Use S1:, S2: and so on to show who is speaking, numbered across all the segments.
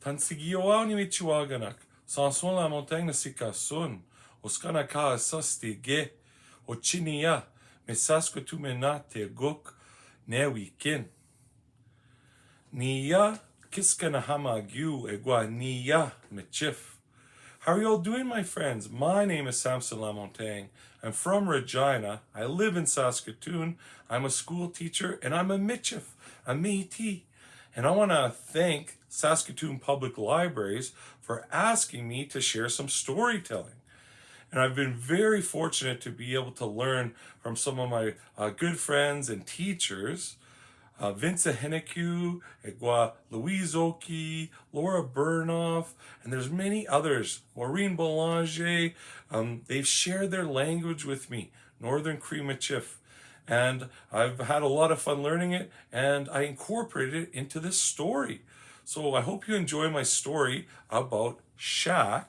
S1: Tansigioa ni michiwaganak. Samson Lamontagne sikasun. Oskana ka asasti ge. Ochinia. Mesasko tu menate gok. Ne wikin. Nia kiskana hamagu egwa nia mechif. How are you all doing, my friends? My name is Samson Lamontagne. I'm from Regina. I live in Saskatoon. I'm a school teacher and I'm a Michif, a Métis. And I want to thank Saskatoon Public Libraries for asking me to share some storytelling. And I've been very fortunate to be able to learn from some of my uh, good friends and teachers uh, Vincent Henneku, Egua Louise Oki, Laura Burnoff, and there's many others. Maureen Boulanger, um, they've shared their language with me, Northern Cree-Michif. And I've had a lot of fun learning it, and I incorporated it into this story. So I hope you enjoy my story about Shaq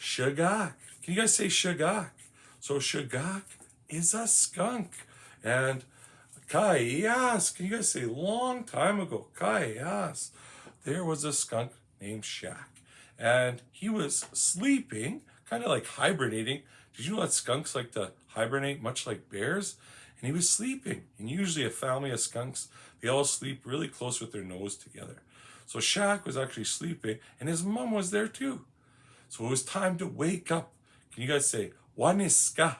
S1: Shagak. Can you guys say Shagak? So Shagak is a skunk. And Kayas, can you guys say long time ago, Kayas, there was a skunk named Shaq. And he was sleeping, kind of like hibernating. Did you know that skunks like to hibernate much like bears? And he was sleeping. And usually a family of skunks, they all sleep really close with their nose together. So Shaq was actually sleeping and his mom was there too. So it was time to wake up. Can you guys say, Waniska?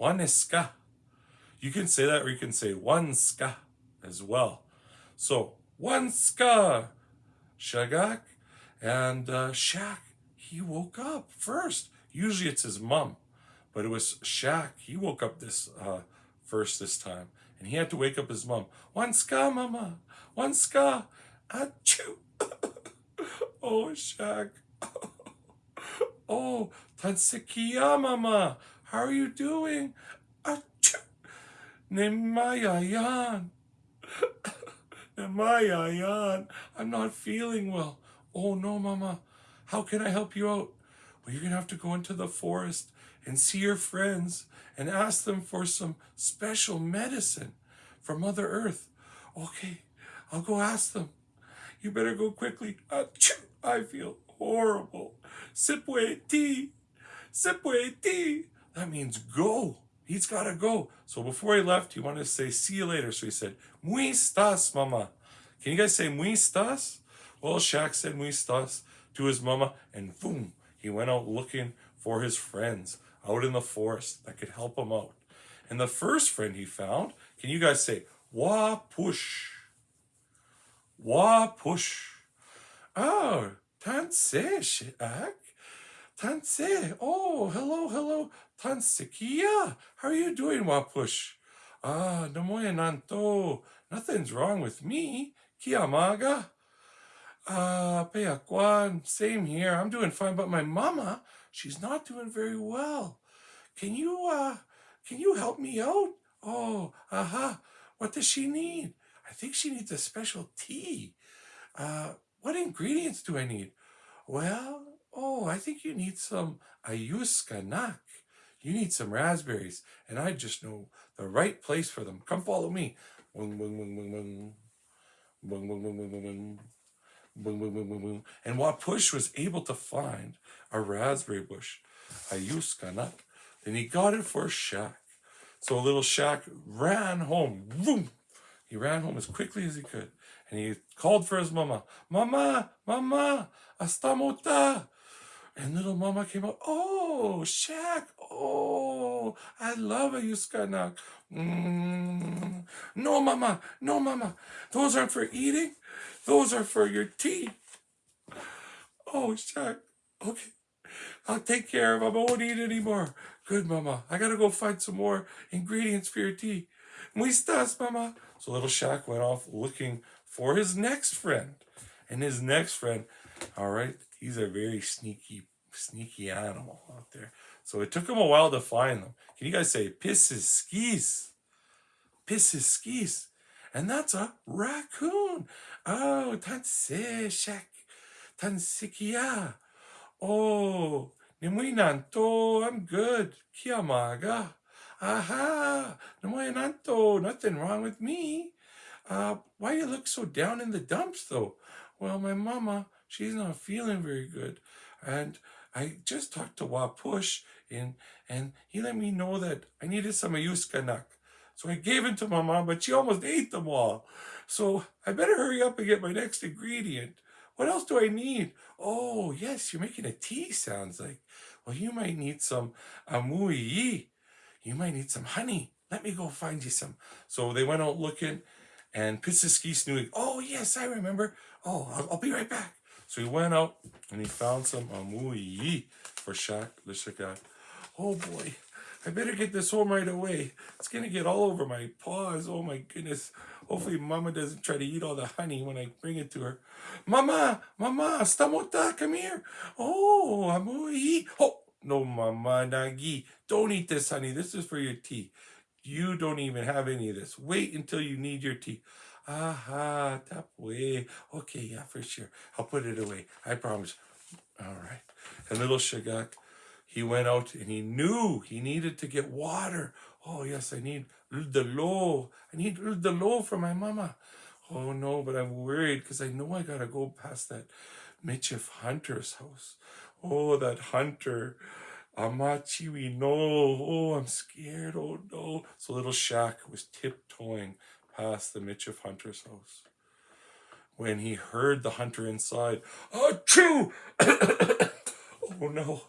S1: Waniska. You can say that or you can say one ska as well. So one ska, Shagak, and uh, Shaq, he woke up first. Usually it's his mom, but it was Shaq. He woke up this uh, first this time. And he had to wake up his mom. One ska, mama. One ska. Achoo. oh, Shaq. oh, Tansikia, mama. How are you doing? Achoo. Nemayayan. Nemayayan. I'm not feeling well. Oh no, Mama. How can I help you out? Well, you're going to have to go into the forest and see your friends and ask them for some special medicine from Mother Earth. Okay, I'll go ask them. You better go quickly. Ah, I feel horrible. Sipwe tea. Sipwe tea. That means go. He's got to go. So before he left, he wanted to say, see you later. So he said, muy estás, mama. Can you guys say muy estás? Well, Shaq said muy estás to his mama, and boom, he went out looking for his friends out in the forest that could help him out. And the first friend he found, can you guys say, wa push? Wa push. Oh, tanse, Shaq. Tanse. Oh, hello, hello. Tansikia. How are you doing, Wapush? Ah, namoya nanto. Nothing's wrong with me. Kiamaga. Ah, Peaquan. Same here. I'm doing fine, but my mama, she's not doing very well. Can you, uh, can you help me out? Oh, aha. What does she need? I think she needs a special tea. Uh, what ingredients do I need? Well, oh, I think you need some ayuskanak. You need some raspberries, and I just know the right place for them. Come follow me. And Wapush was able to find a raspberry bush, a ayuskanak. Then he got it for Shaq. So little Shaq ran home. Boom! He ran home as quickly as he could. And he called for his mama. Mama, mama, astamota. And little mama came up, oh, Shaq, oh, I love a Yuskanak. Mm. No, mama, no, mama, those aren't for eating. Those are for your tea. Oh, Shaq, okay, I'll take care of them. I won't eat anymore. Good, mama. I gotta go find some more ingredients for your tea. Muistas, mama. So little Shaq went off looking for his next friend. And his next friend, all right, He's a very sneaky, sneaky animal out there. So it took him a while to find them. Can you guys say pisses skis? Pisses skis. And that's a raccoon. Oh, tanseshak. Tansikia. Oh, nanto. I'm good. Kiamaga. Aha. nanto. Nothing wrong with me. Uh, why you look so down in the dumps though? Well, my mama, she's not feeling very good. And I just talked to Wapush and, and he let me know that I needed some ayuskanak. So I gave it to my mom, but she almost ate them all. So I better hurry up and get my next ingredient. What else do I need? Oh, yes, you're making a tea, sounds like. Well, you might need some amui. You might need some honey. Let me go find you some. So they went out looking, and Pissiski knew, oh, yes, I remember. Oh, I'll, I'll, be right back. So he went out, and he found some amui for Shaq, the Shaka. Oh, boy. I better get this home right away. It's to get all over my paws. Oh, my goodness. Hopefully mama doesn't try to eat all the honey when I bring it to her. Mama, mama, stamota, come here. Oh, amui. Oh, no, mama, nagi. Don't eat this, honey. This is for your tea. You don't even have any of this. Wait until you need your tea. Aha, tap away. Okay, yeah, for sure. I'll put it away. I promise. All right. And little Shagak, he went out and he knew he needed to get water. Oh, yes, I need the low. I need the low for my mama. Oh, no, but I'm worried because I know I got to go past that Michif Hunter's house. Oh, that hunter. Amachi, we know. Oh, I'm scared. Oh, no. So little Shaq was tiptoeing past the Michif Hunter's house. When he heard the hunter inside, Achoo! oh, no.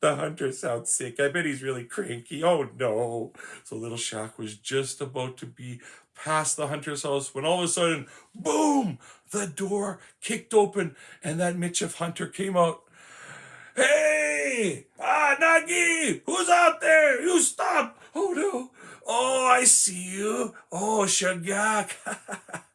S1: The hunter sounds sick. I bet he's really cranky. Oh no. So little Shaq was just about to be past the hunter's house when all of a sudden, boom, the door kicked open and that Michif hunter came out. Hey! Ah, Nagi! Who's out there? You stop! Oh no! Oh, I see you. Oh, Shagak.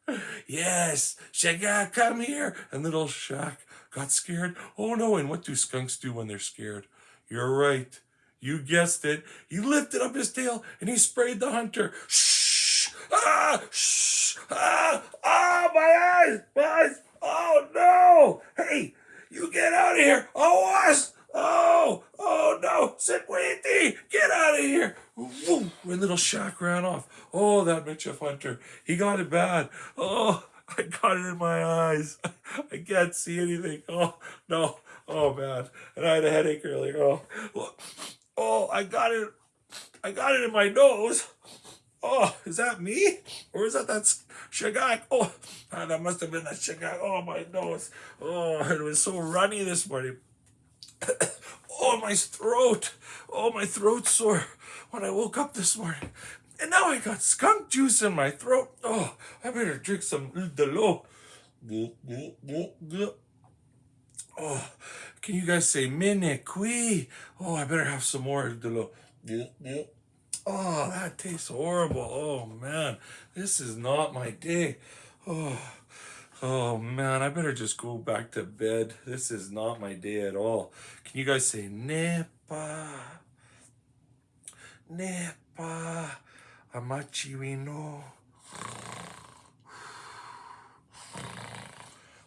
S1: yes, Shagak, come here. And little Shaq got scared. Oh no, and what do skunks do when they're scared? You're right. You guessed it. He lifted up his tail and he sprayed the hunter. Shh! Ah! Shh! Ah! Ah! My eyes! My eyes! Oh no! Hey! You get out of here! Oh, was! Oh! Oh no! Sit waiting! Get out of here! Woo! And little Shaq ran off. Oh, that Mitchell Hunter. He got it bad. Oh, I got it in my eyes. I can't see anything. Oh, no. Oh man, and I had a headache earlier. Oh, oh, I got it. I got it in my nose. Oh, is that me? Or is that that shagak? Oh, ah, that must have been that shagak. Oh, my nose. Oh, it was so runny this morning. Oh, my throat. Oh, my throat sore when I woke up this morning. And now I got skunk juice in my throat. Oh, I better drink some Delo. Oh, can you guys say qui? Oh, I better have some more. De l'eau. Oh, that tastes horrible. Oh, man. This is not my day. Oh, oh man. I better just go back to bed. This is not my day at all. Can you guys say nepa? Nepa. Amachiwino.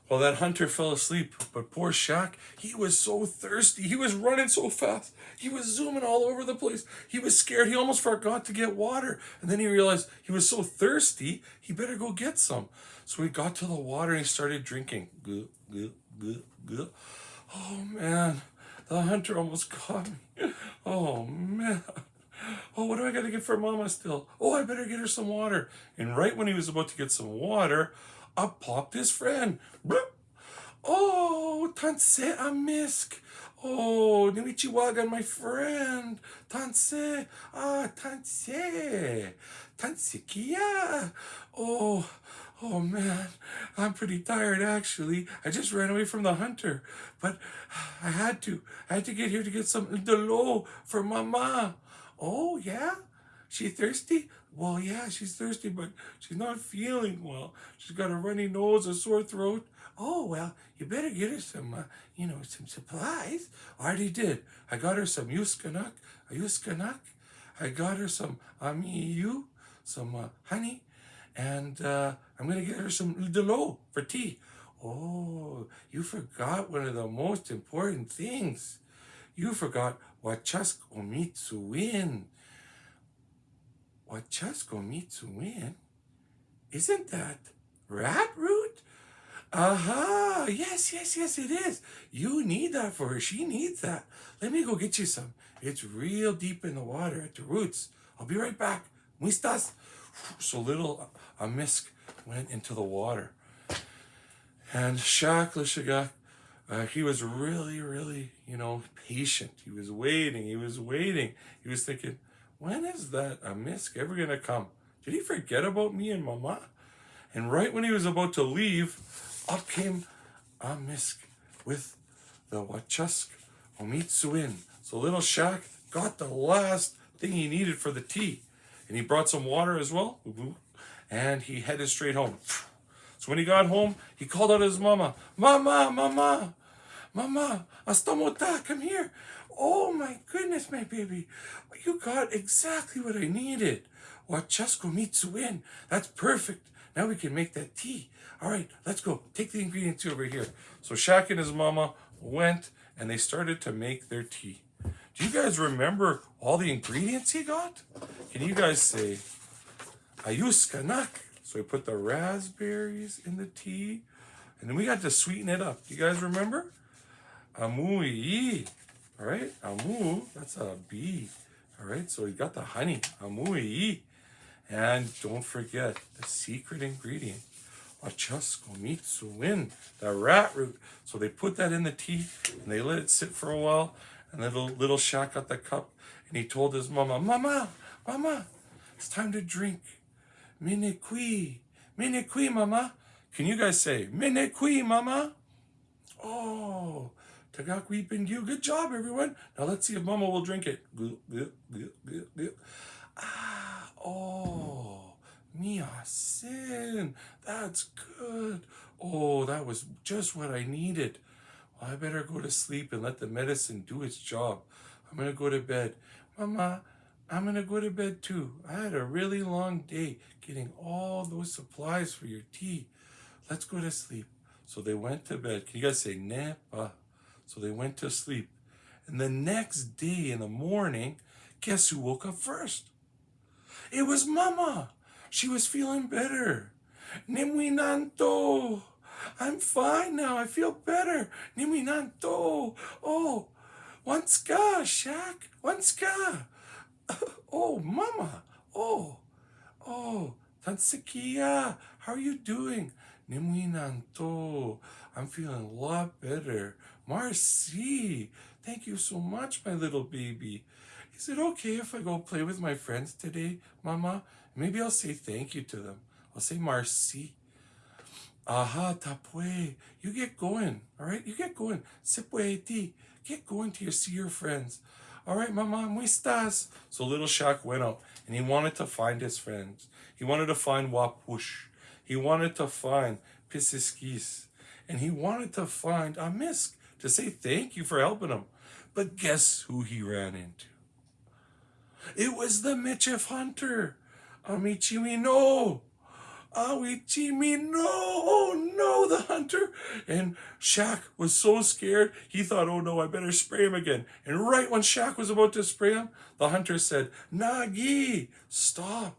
S1: Well, that hunter fell asleep, but poor Shaq, he was so thirsty. He was running so fast. He was zooming all over the place. He was scared. He almost forgot to get water. And then he realized he was so thirsty, he better go get some. So he got to the water and he started drinking. Oh, man. The hunter almost caught me. Oh, man. Oh, what do I got to get for Mama still? Oh, I better get her some water. And right when he was about to get some water, up popped his friend. Oh, Tanse Amisk. Oh, Nimichiwagan, my friend. Tanse. Ah, Tanse. Tansikia. Oh, oh man. I'm pretty tired actually. I just ran away from the hunter. But I had to. I had to get here to get some delo for mama. Oh, yeah? She thirsty? Well, yeah, she's thirsty, but she's not feeling well. She's got a runny nose, a sore throat. Oh, well, you better get her some, uh, you know, some supplies. I already did. I got her some Yuskanak, a Yuskanak. I got her some Amiyu, some uh, honey, and uh, I'm going to get her some Delo for tea. Oh, you forgot one of the most important things. You forgot Wachask Omitsuin. Wachasko Mitsuen? Isn't that rat root? Aha! Yes, yes, yes, it is. You need that for her. She needs that. Let me go get you some. It's real deep in the water at the roots. I'll be right back. Muistas? So little Amisk went into the water. And Shak Lishagak, uh, he was really, really, you know, patient. He was waiting. He was waiting. He was thinking, when is that Amisk ever going to come? Did he forget about me and Mama? And right when he was about to leave, up came a Amisk with the Wachusk Omitsuin. So little Shak got the last thing he needed for the tea. And he brought some water as well. And he headed straight home. So when he got home, he called out his mama, Mama, Mama, Mama, Astamota, come here. Oh my goodness, my baby. You got exactly what I needed. Wachasko mitsuin. That's perfect. Now we can make that tea. All right, let's go. Take the ingredients over here. So Shak and his mama went and they started to make their tea. Do you guys remember all the ingredients he got? Can you guys say, Ayus kanak? So we put the raspberries in the tea, and then we got to sweeten it up. You guys remember? Amui. All right, amu, that's a bee. All right, so you got the honey, amui. And don't forget the secret ingredient, achaskomitsuin, the rat root. So they put that in the tea and they let it sit for a while. And little little Shak got the cup and he told his mama, Mama, Mama, it's time to drink. Minekui. Minekui, mama. Can you guys say, Minekui, mama? Oh, Tagakui you. Good job, everyone. Now let's see if mama will drink it. Ah, oh, Mia sin. That's good. Oh, that was just what I needed. Well, I better go to sleep and let the medicine do its job. I'm going to go to bed. Mama, I'm going to go to bed too. I had a really long day getting all those supplies for your tea. Let's go to sleep. So they went to bed. Can you guys say nepa? So they went to sleep. And the next day in the morning, guess who woke up first? It was Mama. She was feeling better. Nimwinanto. I'm fine now. I feel better. Nimwinanto. Oh, Wanska, Shak. Wanska. oh, Mama. Oh, oh, Tansikia. How are you doing? Nimwinanto. I'm feeling a lot better. Marcy. Thank you so much, my little baby. Is it okay if I go play with my friends today, Mama? Maybe I'll say thank you to them. I'll say Marcy. Aha, tapue. You get going, all right? You get going. Sipueti. Get going to your see your friends. All right, mama, muistas. So little Shak went out and he wanted to find his friends. He wanted to find Wapush. He wanted to find Pisiskis. And he wanted to find Amisk to say thank you for helping him. But guess who he ran into? It was the Michif hunter. Amichimino. Awichimi, no, oh no, the hunter. And Shak was so scared, he thought, oh no, I better spray him again. And right when Shak was about to spray him, the hunter said, Nagi, stop,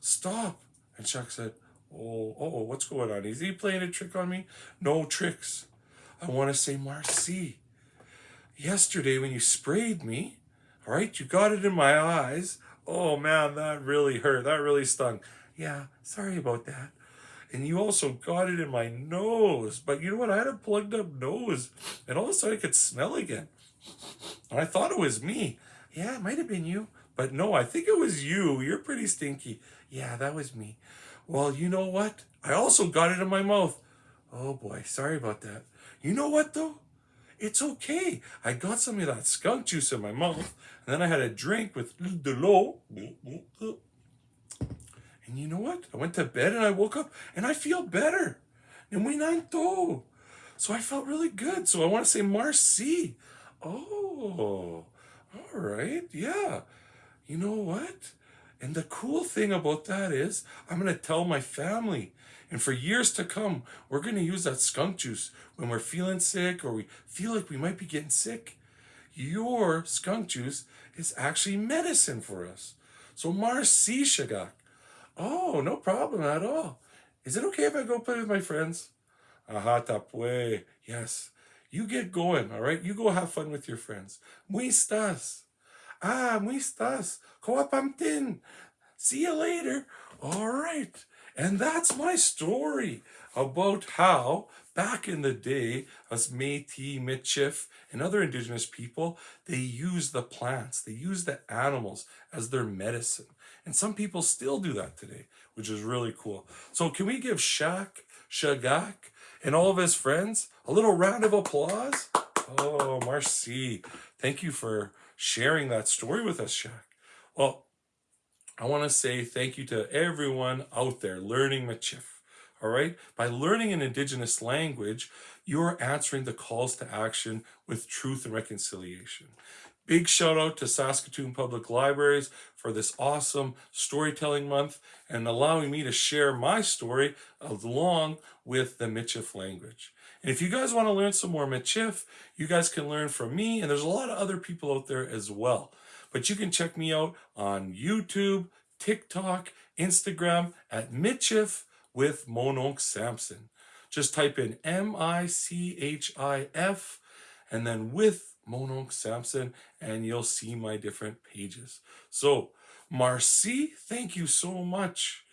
S1: stop. And Shak said, oh, oh, what's going on? Is he playing a trick on me? No tricks. I want to say Marcy. Yesterday when you sprayed me, all right, you got it in my eyes. Oh man, that really hurt. That really stung yeah, sorry about that. And you also got it in my nose. But you know what? I had a plugged up nose. And all of a sudden I could smell again. And I thought it was me. Yeah, it might have been you. But no, I think it was you. You're pretty stinky. Yeah, that was me. Well, you know what? I also got it in my mouth. Oh boy, sorry about that. You know what though? It's okay. I got some of that skunk juice in my mouth. And then I had a drink with the low. And you know what? I went to bed and I woke up and I feel better. And we. So I felt really good. So I want to say Marcy. Oh, all right. Yeah. You know what? And the cool thing about that is I'm going to tell my family. And for years to come, we're going to use that skunk juice when we're feeling sick or we feel like we might be getting sick. Your skunk juice is actually medicine for us. So Marcy Shagak. Oh, no problem at all. Is it okay if I go play with my friends? Aha tapue. Yes. You get going, all right? You go have fun with your friends. Muy estás? Ah, muy estás? Coapamtin. See you later. All right. And that's my story about how back in the day, us Métis, Michif, and other indigenous people, they used the plants, they used the animals as their medicine. And some people still do that today, which is really cool. So can we give Shaq, Shagak, and all of his friends a little round of applause? Oh, Marcy, thank you for sharing that story with us, Shaq. Well, I want to say thank you to everyone out there learning Michif. All right, by learning an indigenous language, you're answering the calls to action with truth and reconciliation. Big shout out to Saskatoon Public Libraries for this awesome storytelling month and allowing me to share my story along with the Michif language. And if you guys want to learn some more Michif, you guys can learn from me, and there's a lot of other people out there as well. But you can check me out on YouTube, TikTok, Instagram at Michif with Mononk Samson. Just type in M-I-C-H-I-F and then with Mononk Samson and you'll see my different pages. So, Marcy, thank you so much.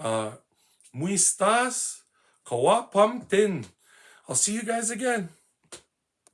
S1: Uh, Muistas, Kawapamtin. I'll see you guys again.